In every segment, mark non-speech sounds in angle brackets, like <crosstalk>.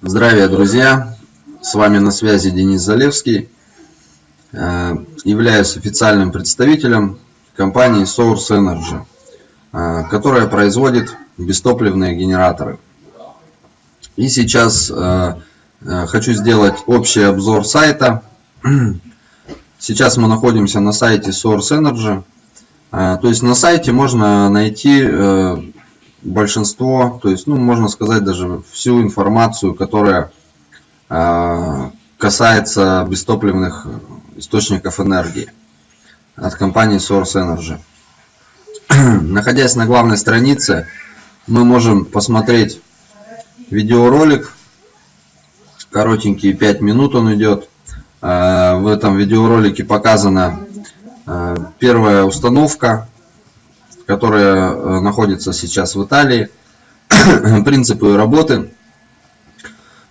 Здравия, друзья! С вами на связи Денис Залевский. Э, являюсь официальным представителем компании Source Energy, э, которая производит бестопливные генераторы. И сейчас э, хочу сделать общий обзор сайта. <clears throat> Сейчас мы находимся на сайте Source Energy. То есть на сайте можно найти большинство, то есть, ну, можно сказать, даже всю информацию, которая э, касается бестопливных источников энергии от компании Source Energy. <clears throat> Находясь на главной странице, мы можем посмотреть видеоролик, коротенький, 5 минут он идет. Э, в этом видеоролике показана э, первая установка которая э, находится сейчас в Италии, <coughs> принципы работы.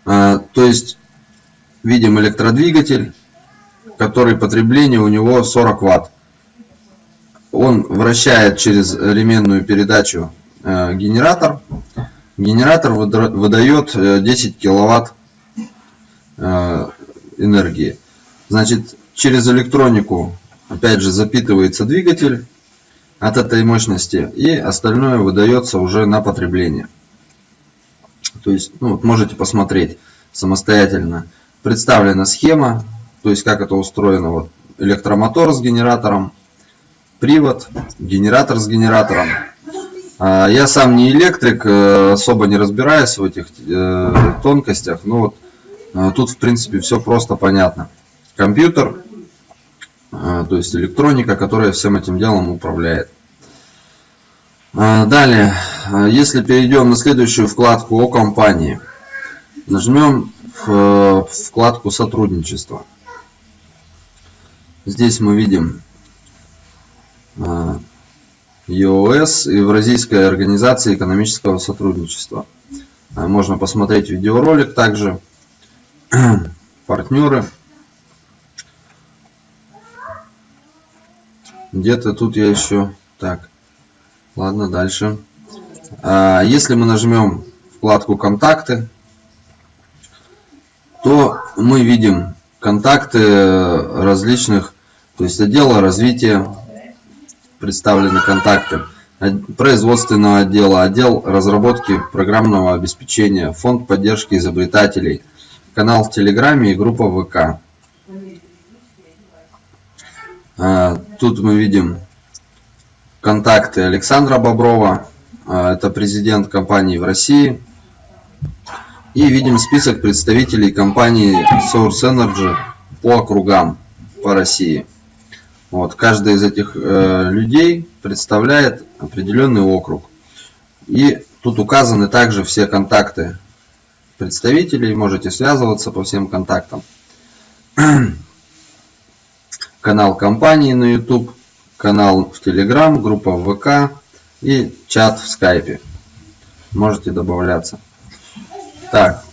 Э, то есть видим электродвигатель, который потребление у него 40 ватт. Он вращает через ременную передачу э, генератор. Генератор выдает 10 киловатт энергии. Значит, через электронику опять же запитывается двигатель от этой мощности и остальное выдается уже на потребление. То есть ну, вот можете посмотреть самостоятельно. Представлена схема, то есть как это устроено. Вот электромотор с генератором, привод, генератор с генератором. А, я сам не электрик, э, особо не разбираюсь в этих э, тонкостях, но вот э, тут в принципе все просто понятно. Компьютер, то есть электроника, которая всем этим делом управляет. А, далее, а, если перейдем на следующую вкладку о компании, нажмем вкладку сотрудничество. Здесь мы видим EOS, Евразийская организация экономического сотрудничества. Можно посмотреть видеоролик также, <clears throat> партнеры. Где-то тут я еще... Так, ладно, дальше. А, если мы нажмем вкладку «Контакты», то мы видим контакты различных, то есть отдела развития, представлены контакты, производственного отдела, отдел разработки программного обеспечения, фонд поддержки изобретателей, канал в Телеграме и группа ВК. Тут мы видим контакты Александра Боброва, а, это президент компании в России. И видим список представителей компании Source Energy по округам по России. Вот, каждый из этих э, людей представляет определенный округ. И тут указаны также все контакты представителей, можете связываться по всем контактам <clears throat> канал компании на YouTube, канал в Telegram, группа в ВК и чат в Скайпе. Можете добавляться. Так,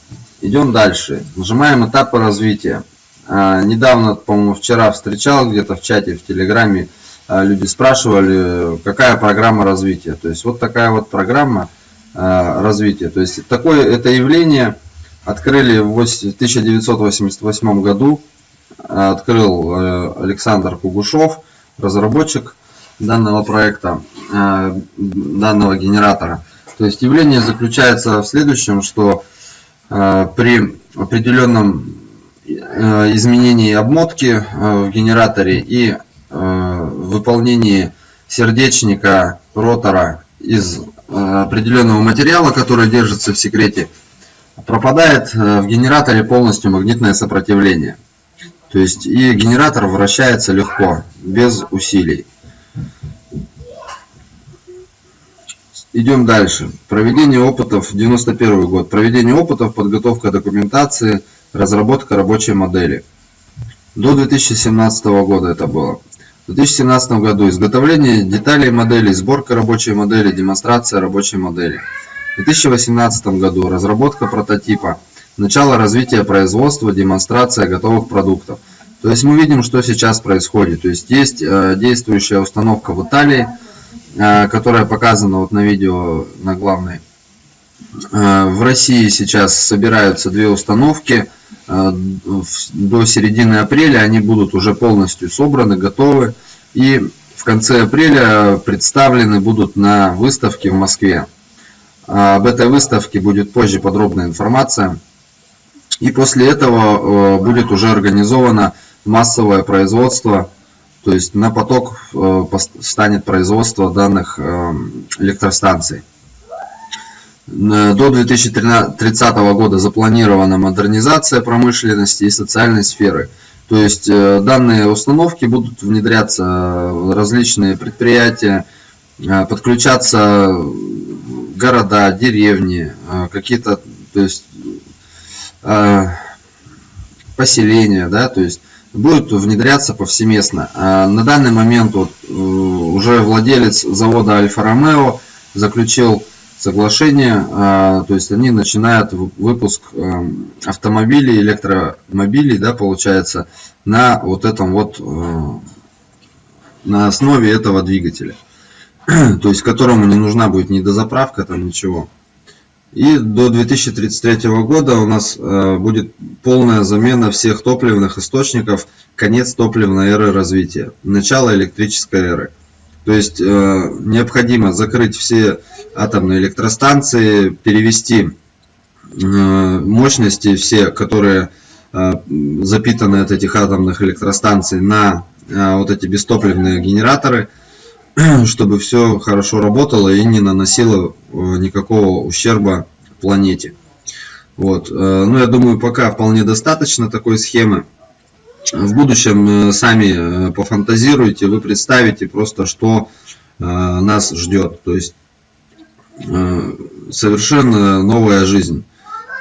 идем дальше. Нажимаем этапы развития. А, недавно, по-моему, вчера встречал где-то в чате, в Телеграме, а, люди спрашивали, какая программа развития. То есть вот такая вот программа а, развития. То есть такое это явление открыли в 1988 году открыл э, Александр Кугушев, разработчик данного проекта, э, данного генератора. То есть явление заключается в следующем, что э, при определенном изменении обмотки в генераторе и выполнении сердечника ротора из определенного материала, который держится в секрете, пропадает в генераторе полностью магнитное сопротивление. То есть и генератор вращается легко, без усилий. Идем дальше. Проведение опытов, 91 год. Проведение опытов, подготовка документации, разработка рабочей модели. До 2017 года это было. В 2017 году изготовление деталей модели, сборка рабочей модели, демонстрация рабочей модели. В 2018 году разработка прототипа, Начало развития производства, демонстрация готовых продуктов. То есть мы видим, что сейчас происходит. То есть есть э, действующая установка в Италии, э, которая показана вот на видео на главной В России сейчас собираются две установки. До середины апреля они будут уже полностью собраны, готовы. И в конце апреля представлены будут на выставке в Москве. Об этой выставке будет позже подробная информация. И после этого будет уже организовано массовое производство, то есть на поток станет производство данных электростанций. До 2030 года запланирована модернизация промышленности и социальной сферы. То есть э, данные установки будут внедряться в различные предприятия, э, подключаться города, деревни, э, какие-то, то есть поселения, да, то есть будет внедряться повсеместно. На данный момент вот уже владелец завода Альфа-Ромео заключил соглашение, то есть они начинают выпуск автомобилей, электромобилей, да, получается, на вот этом вот, э, на основе этого двигателя. <clears throat> То есть которому не нужна будет ни дозаправка, там ничего. И до 2033 года у нас э, будет полная замена всех топливных источников, конец топливной эры развития, начало электрической эры. То есть э, необходимо закрыть все атомные электростанции, перевести э, мощности все, которые запитаны от этих атомных электростанций на вот эти бестопливные генераторы, <clears throat> чтобы все хорошо работало и не наносило никакого ущерба планете. Вот. Ну, я думаю, пока вполне достаточно такой схемы в будущем э, сами э, пофантазируйте, вы представите просто, что э, нас ждет. То есть совершенно новая жизнь,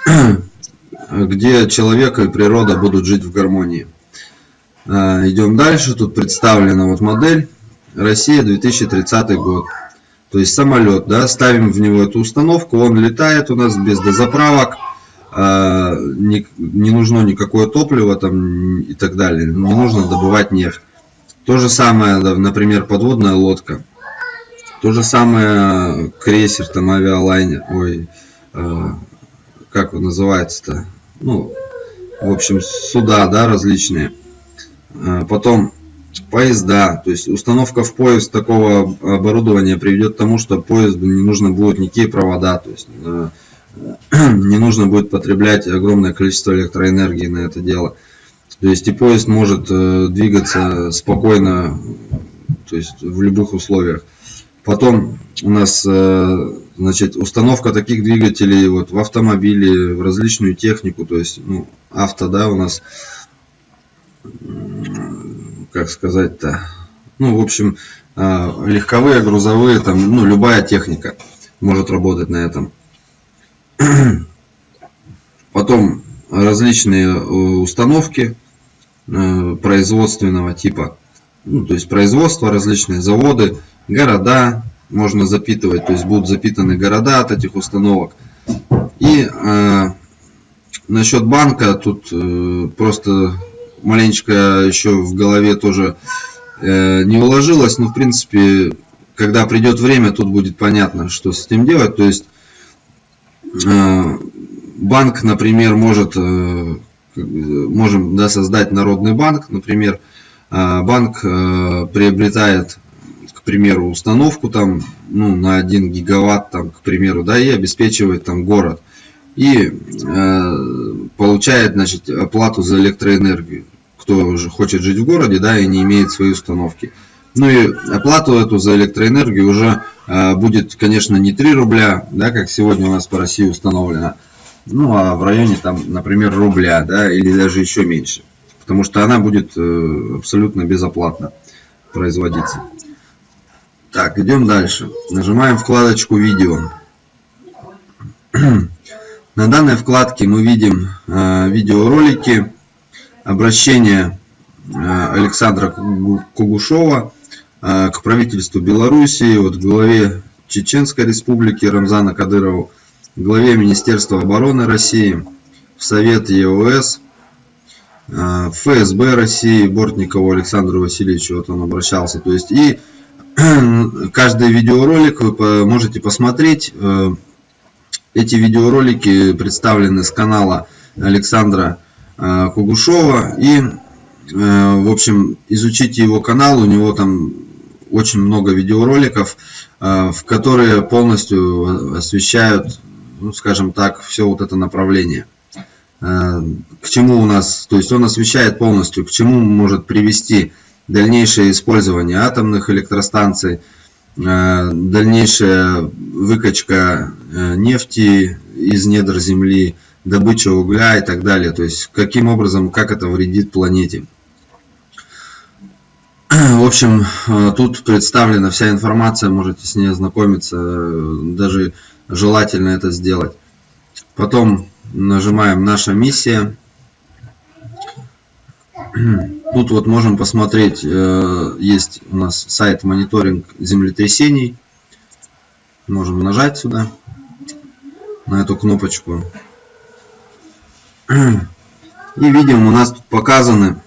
<clears throat> где человек и природа будут жить в гармонии. Идем дальше. Тут представлена вот модель Россия 2030 год. То есть самолет, да, ставим в него эту установку, он летает у нас без дозаправок а, не, не нужно никакое топливо там и так далее, не нужно добывать нефть. То же самое, например, подводная лодка. То же самое крейсер, там авиалайнер, ой, э, как он называется-то? Ну, в общем, суда, да, различные. Э, потом поезда, то есть установка в поезд такого оборудования приведет к тому, что поезду не нужно будет никакие провода, то есть э, <clears throat> не нужно будет потреблять огромное количество электроэнергии на это дело. То есть и поезд может э, двигаться спокойно, то есть в любых условиях. Потом у нас э, значит, установка таких двигателей вот, в автомобиле, в различную технику, то есть ну, авто, да, у нас, как сказать-то, ну, в общем, э, легковые, грузовые, там, ну, любая техника может работать на этом. <clears throat> Потом различные э, установки э, производственного типа, ну, то есть производство, различные заводы, города можно запитывать, то есть будут запитаны города от этих установок. И э, насчет банка, тут э, просто маленечко еще в голове тоже э, не уложилось, но в принципе, когда придет время, тут будет понятно, что с этим делать. То есть Э, банк, например, может, э, можем да, создать народный банк, например, э, банк приобретает, к примеру, установку там, ну, на 1 гигаватт, там, к примеру, да, и обеспечивает там город. И э, получает, значит, оплату за электроэнергию. Кто уже хочет жить в городе, да, и не имеет свои установки. Ну и оплату эту за электроэнергию уже э, будет, конечно, не 3 рубля, да, как сегодня у нас по России установлено, ну а в районе, там, например, рубля, да, или даже еще меньше. Потому что она будет э, абсолютно безоплатно производиться. Так, идем дальше. Нажимаем вкладочку «Видео». <clears throat> На данной вкладке мы видим э, видеоролики, обращение Александра Кугушова а, к правительству Белоруссии, вот главе Чеченской республики Рамзана Кадырову, главе Министерства обороны России, в Совет ЕОС, в ФСБ России Бортникову Александру Васильевичу, вот он обращался. То есть и <clears throat> каждый видеоролик вы можете посмотреть, э, эти видеоролики представлены с канала Александра э, Кугушова. И, э, в общем, изучите его канал, у него там очень много видеороликов, в которые полностью освещают, ну, скажем так, все вот это направление. К чему у нас, то есть он освещает полностью, к чему может привести дальнейшее использование атомных электростанций, Э, дальнейшая выкачка э, нефти из недр земли, добыча угля и так далее. То есть каким образом, как это вредит планете. <clears throat> В общем, э, тут представлена вся информация, можете с ней ознакомиться, даже желательно это сделать. Потом нажимаем «Наша миссия». <clears throat> Тут вот можем посмотреть, э, есть у нас сайт мониторинг землетрясений. Можем нажать сюда, на эту кнопочку. <clears throat> И видим, у нас тут показаны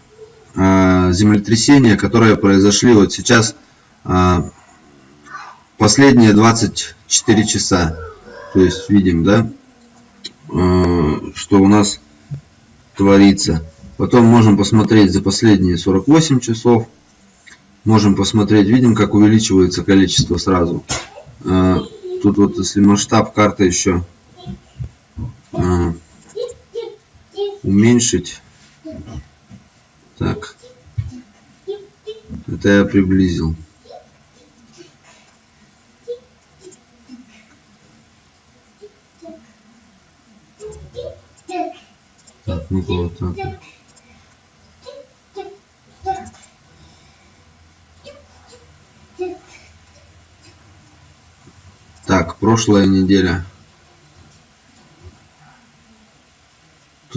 э, землетрясения, которые произошли вот сейчас э, последние 24 часа. То есть видим, да, что у нас творится. Потом можем посмотреть за последние 48 часов. Можем посмотреть, видим, как увеличивается количество сразу. Тут вот, если масштаб карты еще уменьшить. Так. Это я приблизил. Так, ну-ка вот так. Так, прошлая неделя.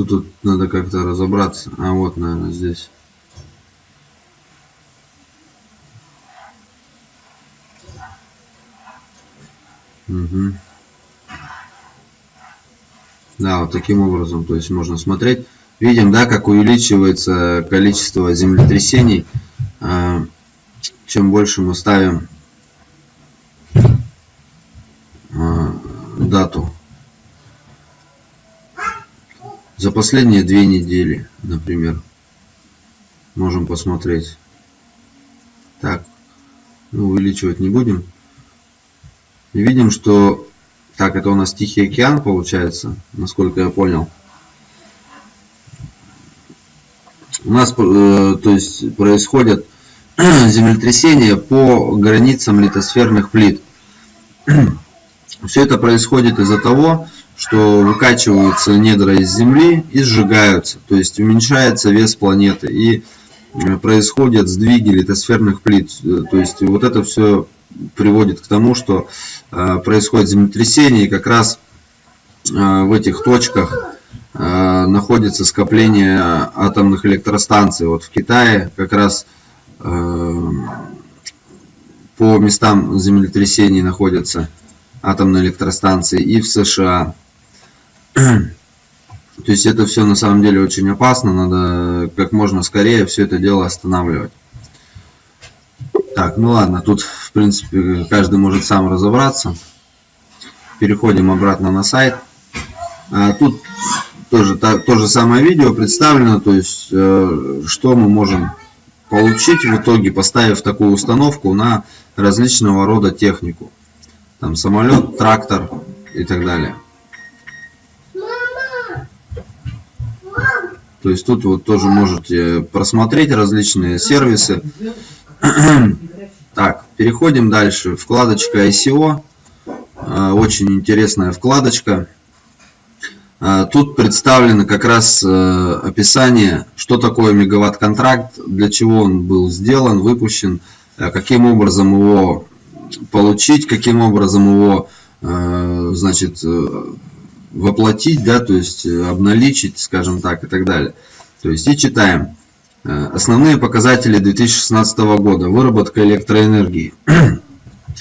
Тут, надо как-то разобраться. А вот, наверное, здесь. Угу. Да, вот таким образом, то есть можно смотреть. Видим, да, как увеличивается количество землетрясений. А, чем больше мы ставим за последние две недели, например. Можем посмотреть. Так, ну, увеличивать не будем. И видим, что... Так, это у нас Тихий океан получается, насколько я понял. У нас, э, то есть, происходят <clears throat> землетрясения по границам литосферных плит. <clears throat> Все это происходит из-за того, что выкачиваются недра из Земли и сжигаются, то есть уменьшается вес планеты и э, происходят сдвиги литосферных плит. Э, то есть вот это все приводит к тому, что э, происходит землетрясение, и как раз в этих точках находится скопление атомных электростанций. Вот в Китае как раз по местам землетрясений находятся атомной электростанции и в США. <clears throat> То есть это все на самом деле очень опасно, надо как можно скорее все это дело останавливать. Так, ну ладно, тут в принципе каждый может сам разобраться. Переходим обратно на сайт. А тут тоже то, то же самое видео представлено, то есть э, что мы можем получить в итоге, поставив такую установку на различного рода технику там самолет, трактор и так далее. То есть тут вот тоже можете просмотреть различные сервисы. Так, переходим дальше. Вкладочка ICO. А, очень интересная вкладочка. А, тут представлено как раз э, описание, что такое мегаватт-контракт, для чего он был сделан, выпущен, а каким образом его получить, каким образом его, э, значит, э, воплотить, да, то есть э, обналичить, скажем так, и так далее. То есть и читаем. Основные показатели 2016 года. Выработка электроэнергии. <clears throat>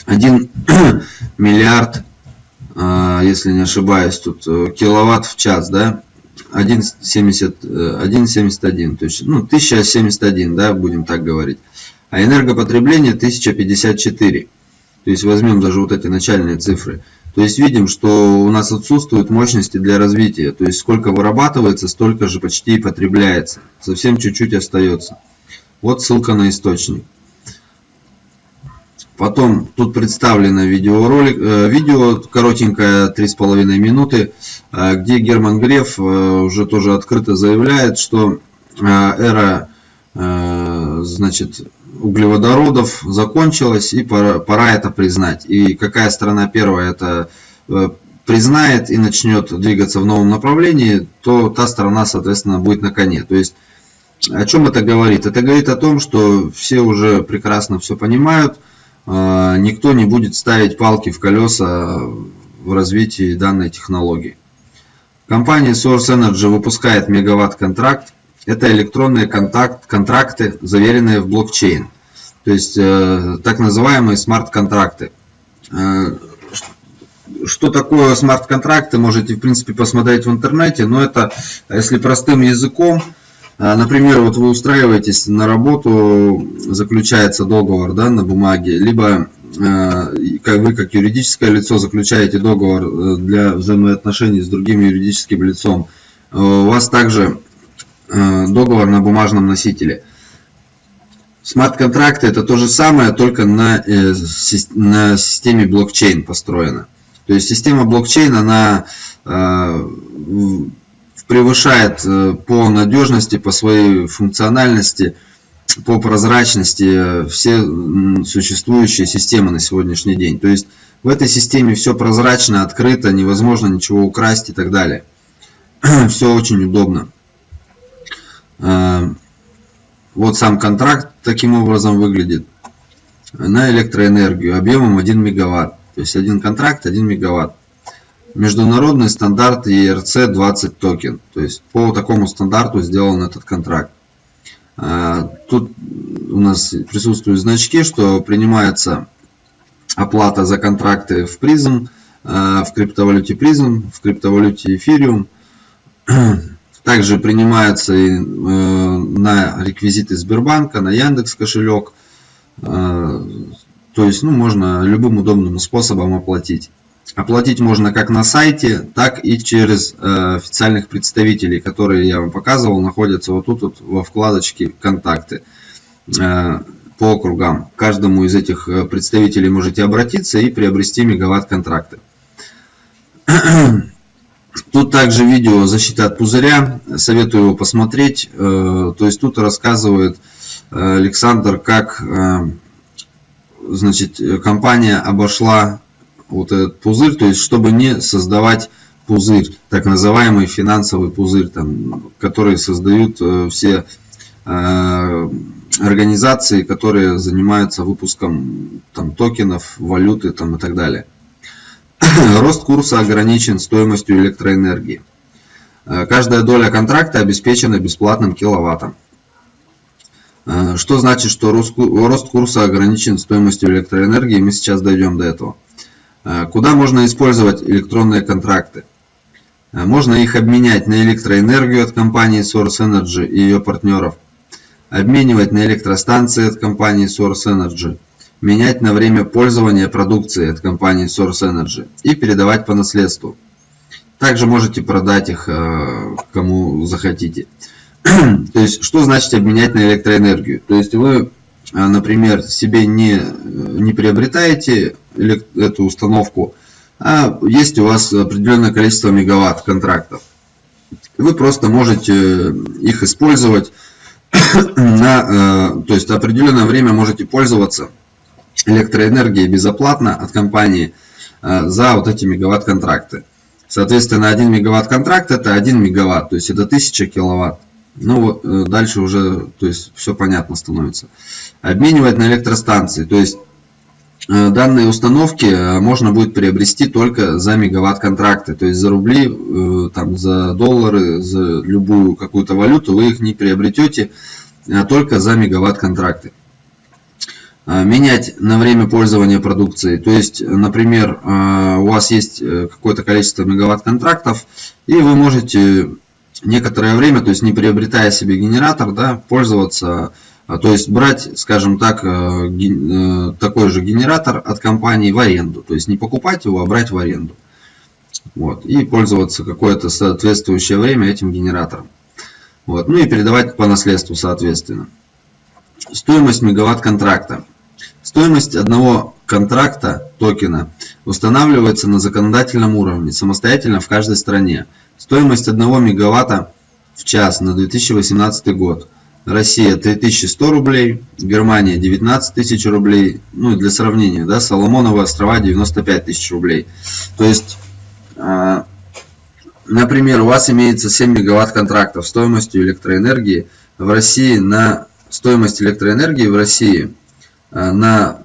1 <clears throat> миллиард, если не ошибаюсь, тут киловатт в час, да, 1,71, то есть, ну, 1071, да, будем так говорить. А энергопотребление 1054. То есть возьмем даже вот эти начальные цифры. То есть видим, что у нас отсутствуют мощности для развития. То есть сколько вырабатывается, столько же почти и потребляется. Совсем чуть-чуть остается. Вот ссылка на источник. Потом тут представлено видеоролик, э, видео коротенькое, 3,5 минуты, э, где Герман Греф э, уже тоже открыто заявляет, что эра значит, углеводородов закончилась и пора, пора это признать. И какая страна первая это признает и начнет двигаться в новом направлении, то та страна, соответственно, будет на коне. То есть, о чем это говорит? Это говорит о том, что все уже прекрасно все понимают, а, никто не будет ставить палки в колеса в развитии данной технологии. Компания Source Energy выпускает мегаватт-контракт. Это электронные контакт, контракты, заверенные в блокчейн. То есть э, так называемые смарт-контракты. Э, что такое смарт-контракты, можете в принципе посмотреть в интернете, но это, если простым языком, а, например, вот вы устраиваетесь на работу, заключается договор да, на бумаге, либо как вы как юридическое лицо заключаете договор э, для взаимоотношений с другим юридическим лицом. У вас также договор на бумажном носителе. Смарт-контракты это то же самое, только на, э, на системе блокчейн построено. То есть система блокчейн, она превышает э, по надежности, по своей функциональности, по прозрачности э, все существующие системы на сегодняшний день. То есть в этой системе все прозрачно, открыто, невозможно ничего украсть и так далее. <clears throat> Все очень удобно. Э, вот сам контракт таким образом выглядит на электроэнергию объемом 1 мегаватт. То есть один контракт 1 мегаватт международный стандарт ERC-20 токен. То есть по такому стандарту сделан этот контракт. А, тут у нас присутствуют значки, что принимается оплата за контракты в Prizm, а, в криптовалюте Prizm, в криптовалюте Ethereum. <clears throat> Также принимается и э, на реквизиты Сбербанка, на Яндекс кошелек. А, то есть ну, можно любым удобным способом оплатить. Оплатить можно как на сайте, так и через э, официальных представителей, которые я вам показывал, находятся вот тут вот во вкладочке «Контакты» э, по округам. К каждому из этих э, представителей можете обратиться и приобрести мегаватт-контракты. <clears throat> Тут также видео защита от пузыря, советую его посмотреть. То есть тут рассказывает Александр, как значит, компания обошла вот этот пузырь, то есть чтобы не создавать пузырь, так называемый финансовый пузырь, там, который создают э, все э, организации, которые занимаются выпуском там, токенов, валюты там, и так далее. <clears throat> Рост курса ограничен стоимостью электроэнергии. Э, каждая доля контракта обеспечена бесплатным киловаттом. Что значит, что рост курса ограничен стоимостью электроэнергии? Мы сейчас дойдем до этого. А, куда можно использовать электронные контракты? Можно их обменять на электроэнергию от компании Source Energy и ее партнеров, обменивать на электростанции от компании Source Energy, менять на время пользования продукции от компании Source Energy и передавать по наследству. Также можете продать их а, кому захотите. <clears throat> То есть, что значит обменять на электроэнергию? То есть, вы а, например, себе не, не приобретаете эту установку, а есть у вас определенное количество мегаватт контрактов. Вы просто можете их использовать <clears throat> на, э, то есть определенное время можете пользоваться электроэнергией безоплатно от компании э, за вот эти мегаватт контракты. Соответственно, 1 мегаватт контракт это 1 мегаватт, то есть это 1000 киловатт. Ну, э, дальше уже, то есть, все понятно становится. Обменивать на электростанции. То есть, э, данные установки можно будет приобрести только за мегаватт контракты. То есть, за рубли, там, за доллары, за любую какую-то валюту вы их не приобретете, а только за мегаватт контракты. Менять на время пользования продукцией. То есть, например, у вас есть какое-то количество мегаватт контрактов, и вы можете некоторое время, то есть не приобретая себе генератор, да, пользоваться А, то есть брать, скажем так, э, такой же генератор от компании в аренду. То есть не покупать его, а брать в аренду. Вот, и пользоваться какое-то соответствующее время этим генератором. Вот, ну и передавать по наследству соответственно. Стоимость мегаватт контракта. Стоимость одного контракта токена устанавливается на законодательном уровне, самостоятельно в каждой стране. Стоимость 1 мегаватта в час на 2018 год. Россия 3100 рублей, Германия 19 тысяч рублей, ну для сравнения, да, Соломоновы острова 95 тысяч рублей. То есть, э, например, у вас имеется 7 мегаватт контрактов стоимостью электроэнергии в России на стоимость электроэнергии в России на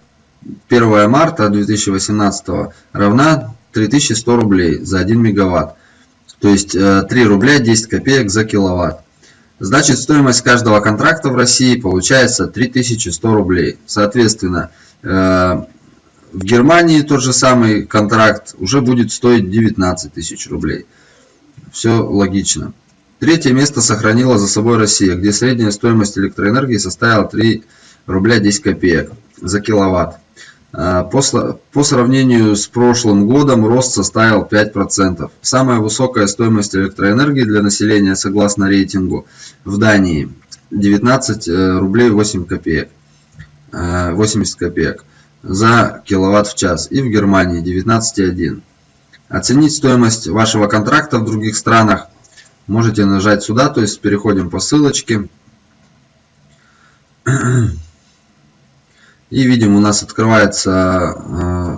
1 марта 2018 равна 3100 рублей за 1 мегаватт. То есть 3 э, рубля 10 копеек за киловатт. Значит, стоимость каждого контракта в России получается 3100 рублей. Соответственно, э, в Германии тот же самый контракт уже будет стоить 19 тысяч рублей. Все логично. Третье место сохранила за собой Россия, где средняя стоимость электроэнергии составила 3 рубля 10 копеек за киловатт. А, по, по сравнению с прошлым годом рост составил 5%. Самая высокая стоимость электроэнергии для населения согласно рейтингу в Дании 19 э, рублей 8 копеек, 80 э, копеек за киловатт в час и в Германии 19,1. Оценить стоимость вашего контракта в других странах можете нажать сюда, то есть переходим по ссылочке. И видим, у нас открывается э,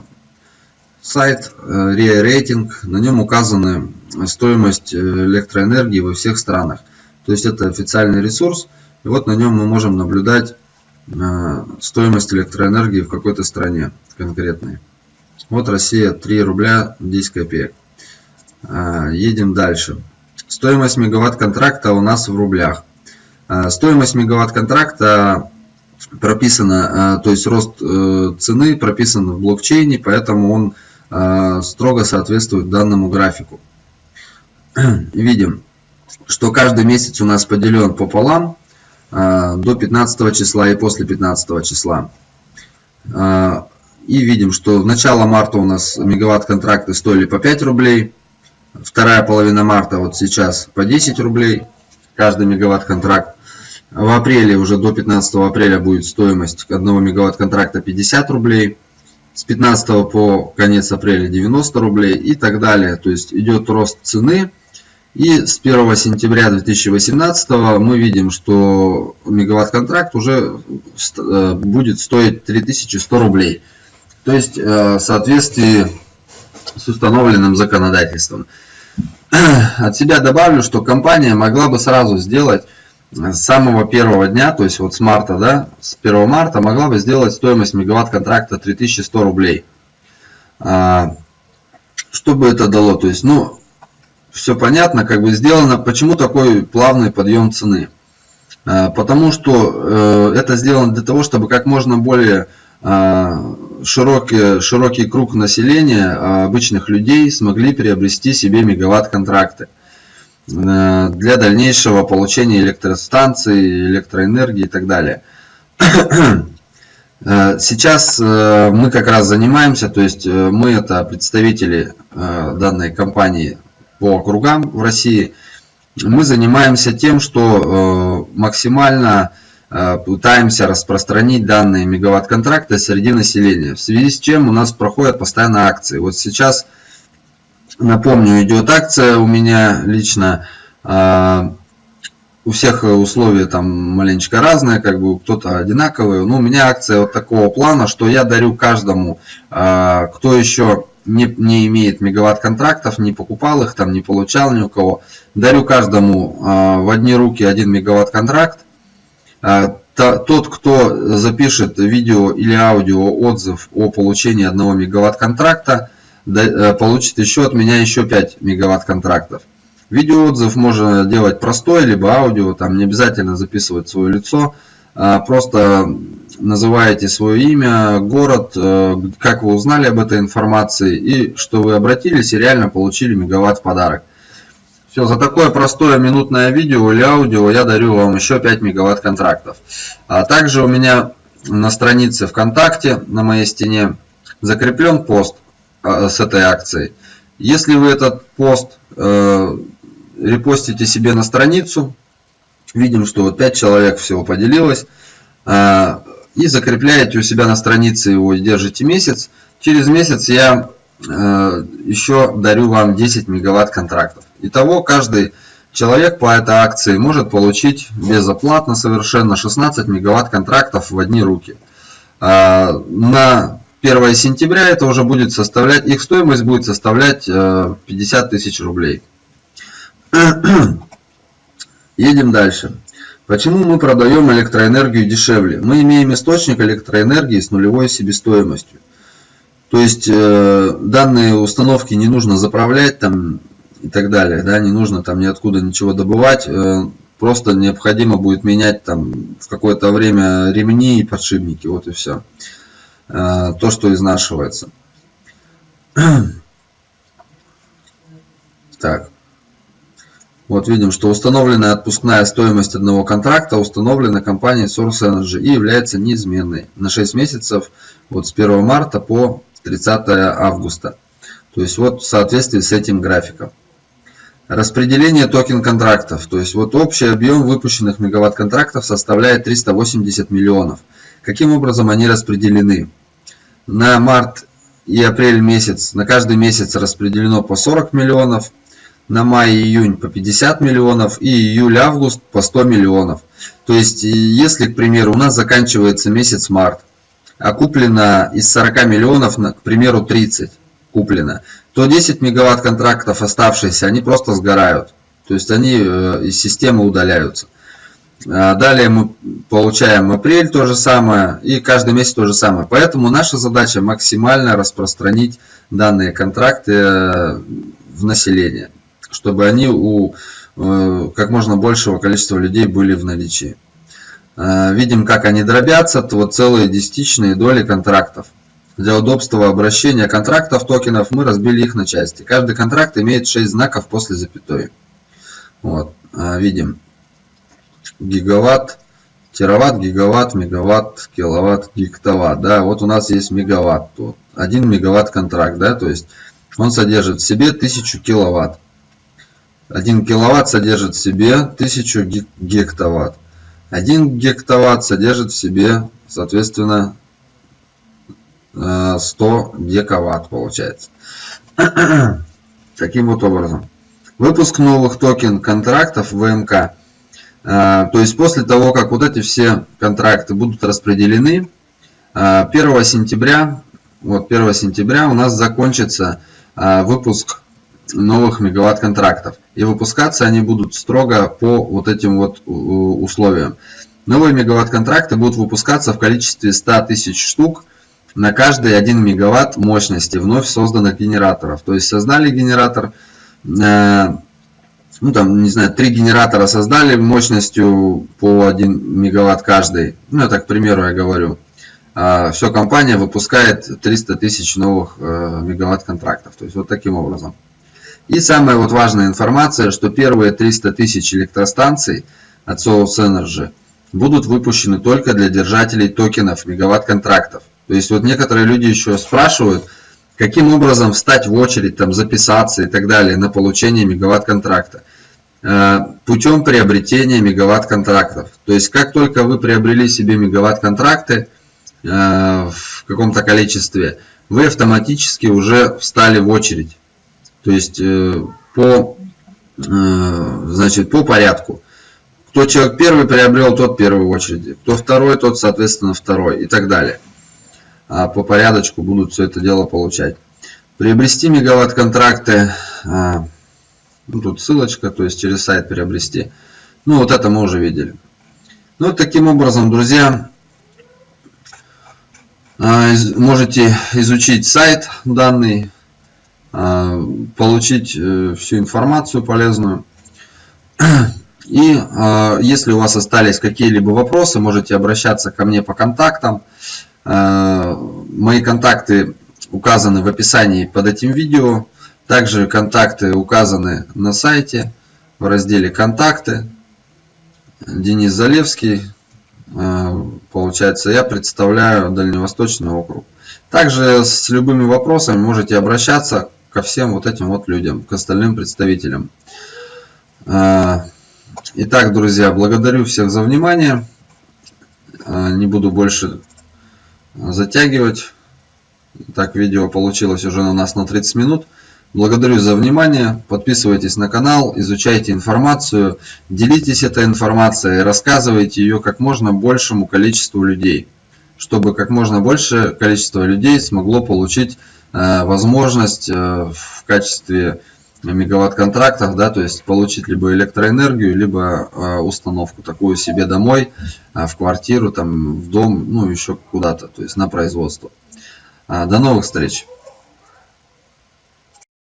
сайт RIA э. На нем указаны стоимость э, электроэнергии во всех странах. То есть это официальный ресурс. И вот на нем мы можем наблюдать стоимость электроэнергии в какой-то стране конкретной. Вот Россия 3 рубля 10 копеек. Едем дальше. Стоимость мегаватт контракта у нас в рублях. Стоимость мегаватт контракта прописано, э, то есть рост э, цены прописан в блокчейне, поэтому он э, строго соответствует данному графику. <clears throat> Видим, что каждый месяц у нас поделен пополам до 15 числа и после 15 числа. И видим, что в начало марта у нас мегаватт контракты стоили по 5 рублей, вторая половина марта вот сейчас по 10 рублей каждый мегаватт контракт. В апреле, уже до 15 апреля будет стоимость 1 мегаватт контракта 50 рублей. С 15 по конец апреля 90 рублей и так далее. То есть идет рост цены. И с 1 сентября 2018 мы видим, что мегаватт контракт уже э, будет стоить 3100 рублей. То есть э, в соответствии с установленным законодательством. <clears throat> От себя добавлю, что компания могла бы сразу сделать с самого первого дня, то есть вот с марта, да, с 1 марта могла бы сделать стоимость мегаватт контракта 3100 рублей. А, что бы это дало? То есть, ну, все понятно, как бы сделано. Почему такой плавный подъем цены? А, потому что э, это сделано для того, чтобы как можно более а, широкий, широкий круг населения, обычных людей смогли приобрести себе мегаватт контракты. Э, для дальнейшего получения электростанции, электроэнергии и так далее. Э, сейчас э, мы как раз занимаемся, то есть мы это представители данной компании по округам в России. Мы занимаемся тем, что максимально пытаемся распространить данные мегаватт-контракты среди населения, в связи с чем у нас проходят постоянно акции. Вот сейчас Напомню, идет акция у меня лично. А, у всех условия там маленечко разные, как бы кто-то одинаковые. Но у меня акция вот такого плана, что я дарю каждому, а, кто еще не, не имеет мегаватт контрактов, не покупал их, там не получал ни у кого. Дарю каждому а, в одни руки один мегаватт контракт. Тот, кто запишет видео или аудио отзыв о получении одного мегаватт контракта, Э, получит еще от меня еще 5 мегаватт контрактов. Видеоотзыв можно делать простой, либо аудио, там не обязательно записывать свое лицо. А просто называете свое имя, город, э, как вы узнали об этой информации и что вы обратились и реально получили мегаватт в подарок. Все, за такое простое минутное видео или аудио я дарю вам еще 5 мегаватт контрактов. А также у меня на странице ВКонтакте, на моей стене, закреплен пост с этой акцией. Если вы этот пост э, репостите себе на страницу, видим, что вот 5 человек всего поделилось, э, и закрепляете у себя на странице его и держите месяц, через месяц я э, еще дарю вам 10 мегаватт контрактов. Итого каждый человек по этой акции может получить безоплатно совершенно 16 мегаватт контрактов в одни руки. Э, на 1 сентября это уже будет составлять, их стоимость будет составлять 50 э, тысяч рублей. <clears throat> Едем дальше. Почему мы продаем электроэнергию дешевле? Мы имеем источник электроэнергии с нулевой себестоимостью. То есть э, данные установки не нужно заправлять там и так далее, да, не нужно там ниоткуда ничего добывать, э, просто необходимо будет менять там в какое-то время ремни и подшипники, вот и все. Э, то, что изнашивается. <clears throat> Так. Вот видим, что установленная отпускная стоимость одного контракта установлена компанией Source Energy и является неизменной на 6 месяцев вот с 1 марта по 30 августа. То есть вот в соответствии с этим графиком. Распределение токен контрактов. То есть вот общий объем выпущенных мегаватт контрактов составляет 380 миллионов. Каким образом они распределены? На март и апрель месяц, на каждый месяц распределено по 40 миллионов, на май и июнь по 50 миллионов и июль-август по 100 миллионов. То есть, если, к примеру, у нас заканчивается месяц март, а куплено из 40 миллионов, к примеру, 30 куплено, то 10 мегаватт контрактов оставшиеся, они просто сгорают. То есть, они э, из системы удаляются. А далее мы получаем апрель то же самое и каждый месяц то же самое. Поэтому наша задача максимально распространить данные контракты э, в население, чтобы они у э, как можно большего количества людей были в наличии. Э, видим, как они дробятся, то вот целые десятичные доли контрактов. Для удобства обращения контрактов токенов мы разбили их на части. Каждый контракт имеет 6 знаков после запятой. Вот, видим гигаватт, тераватт, гигаватт, мегаватт, киловатт, гектоватт. Да, вот у нас есть мегаватт. Вот, 1 мегаватт контракт, да, то есть он содержит в себе 1000 киловатт. 1 киловатт содержит в себе 1000 гектоватт. 1 гектоватт содержит в себе, соответственно, 100 э, дековатт получается. <clears throat> Таким вот образом. Выпуск новых токен контрактов ВМК то есть после того, как вот эти все контракты будут распределены, 1 а, сентября, вот 1 сентября у нас закончится а, выпуск новых мегаватт контрактов. И выпускаться они будут строго по вот этим вот условиям. Новые мегаватт контракты будут выпускаться в количестве 100 тысяч штук на каждый 1 мегаватт мощности вновь созданных генераторов. То есть создали генератор, ну там, не знаю, три генератора создали мощностью по 1 мегаватт каждый. Ну, это, к примеру, я говорю. А, все, компания выпускает 300 тысяч новых э, мегаватт контрактов. То есть, вот таким образом. И самая вот важная информация, что первые 300 тысяч электростанций от Source Energy будут выпущены только для держателей токенов мегаватт контрактов. То есть, вот некоторые люди еще спрашивают, каким образом встать в очередь, там, записаться и так далее на получение мегаватт контракта. Э, путем приобретения мегаватт контрактов. То есть, как только вы приобрели себе мегаватт контракты э, в каком-то количестве, вы автоматически уже встали в очередь. То есть, э, по, значит, по порядку. Кто человек первый приобрел, тот первый в очереди. Кто второй, тот, соответственно, второй и так далее. А по порядочку будут все это дело получать. Приобрести мегаватт контракты, а, ну, тут ссылочка, то есть через сайт приобрести. Ну вот это мы уже видели. Ну таким образом, друзья, а, можете изучить сайт данный, получить э, всю информацию полезную. И если у вас остались какие-либо вопросы, можете обращаться ко мне по контактам. Э, мои контакты указаны в описании под этим видео. Также контакты указаны на сайте. в разделе «Контакты». Денис Залевский. Получается, я представляю Дальневосточный округ. Также с любыми вопросами можете обращаться ко всем вот этим вот людям, к остальным представителям. Итак, друзья, благодарю всех за внимание. Не буду больше затягивать. Так, видео получилось уже у нас на 30 минут. Благодарю за внимание. Подписывайтесь на канал, изучайте информацию, делитесь этой информацией, рассказывайте ее как можно большему количеству людей, чтобы как можно большее количество людей смогло получить э, возможность э, в качестве мегаватт-контрактов, да, то есть получить либо электроэнергию, либо э, установку такую себе домой, э, в квартиру, там, в дом, ну, еще куда-то, то есть на производство. Э, до новых встреч!